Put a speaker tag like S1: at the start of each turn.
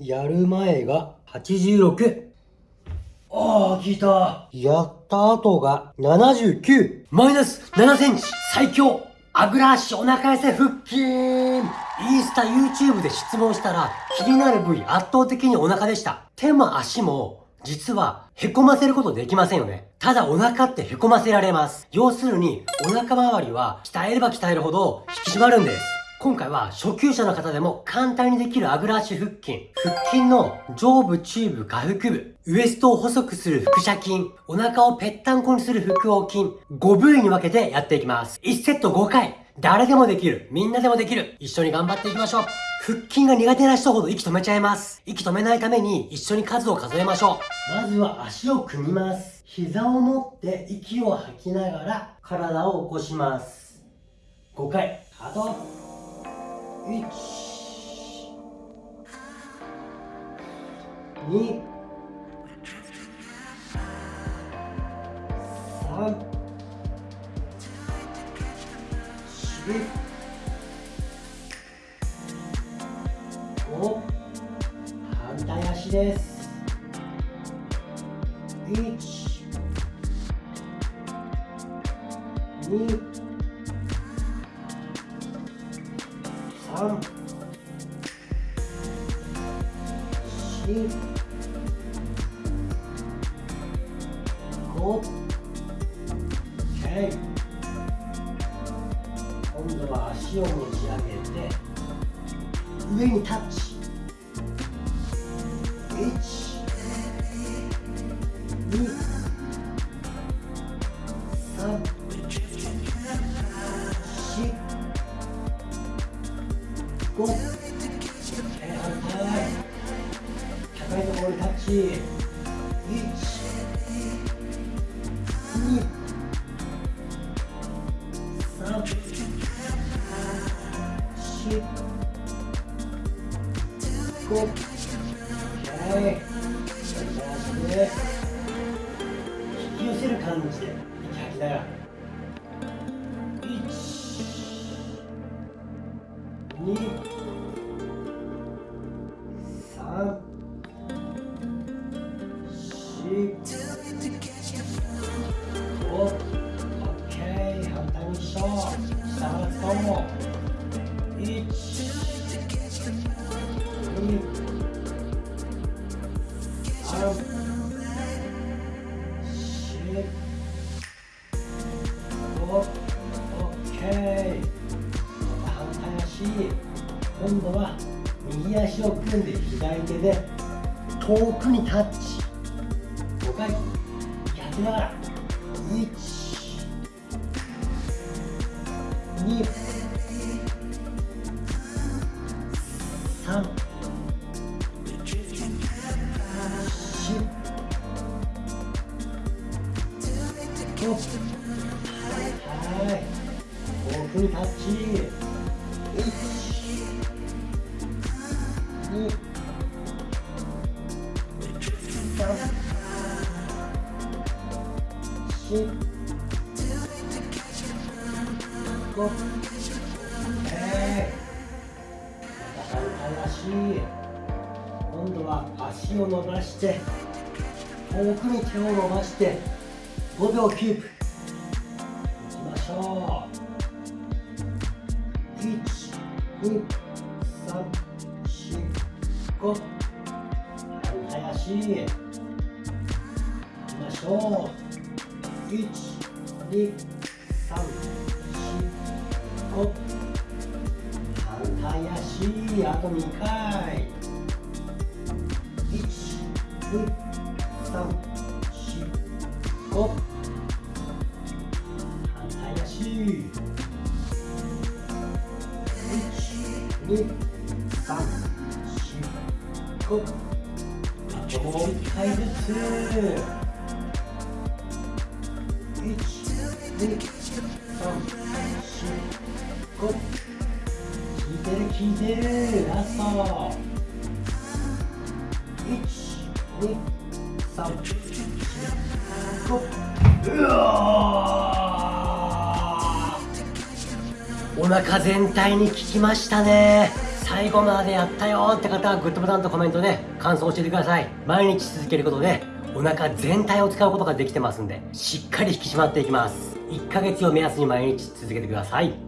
S1: やる前が86。ああ、聞いた。やった後が79。マイナス7センチ。最強。あぐら足お腹痩せ腹筋。インスタ YouTube で質問したら気になる部位圧倒的にお腹でした。手も足も実は凹ませることできませんよね。ただお腹って凹ませられます。要するにお腹周りは鍛えれば鍛えるほど引き締まるんです。今回は初級者の方でも簡単にできるあぐら足腹筋。腹筋の上部、中部、下腹部。ウエストを細くする腹斜筋。お腹をぺったんこにする腹横筋。5部位に分けてやっていきます。1セット5回。誰でもできる。みんなでもできる。一緒に頑張っていきましょう。腹筋が苦手な人ほど息止めちゃいます。息止めないために一緒に数を数えましょう。まずは足を組みます。膝を持って息を吐きながら体を起こします。5回。あと、1、2、3、4、5、反対足です。1、2、3、4、5、OK。今度は足を持ち上げて、上にタッチ。5、反対。高いところにタッチ。1、2、3、4、5、OK。引き寄せる感じで息吐きながら。OK。反対にしよう。下腹使おう。1、2、3、今度は右足を組んで左手で遠くにタッチ5回やりなら1 2 3 4 5はい遠くにタッチ4 5えー、反対足今度は足を伸ばして遠くに手を伸ばして5秒キープ。いきましょう。1 2 3 4 5反対足。いきましょう。1 2 3 4 5反対足あと2回1 2 3 4 5反対足1 2 3 4 5あともう1回ずつ。1 2 3 4 5聞いてる聞いてるラスト1 2 3 4 5うわお腹全体に効きましたね最後までやったよって方はグッドボタンとコメントで感想を教えてください毎日続けることでお腹全体を使うことができてますんでしっかり引き締まっていきます。1ヶ月を目安に毎日続けてください。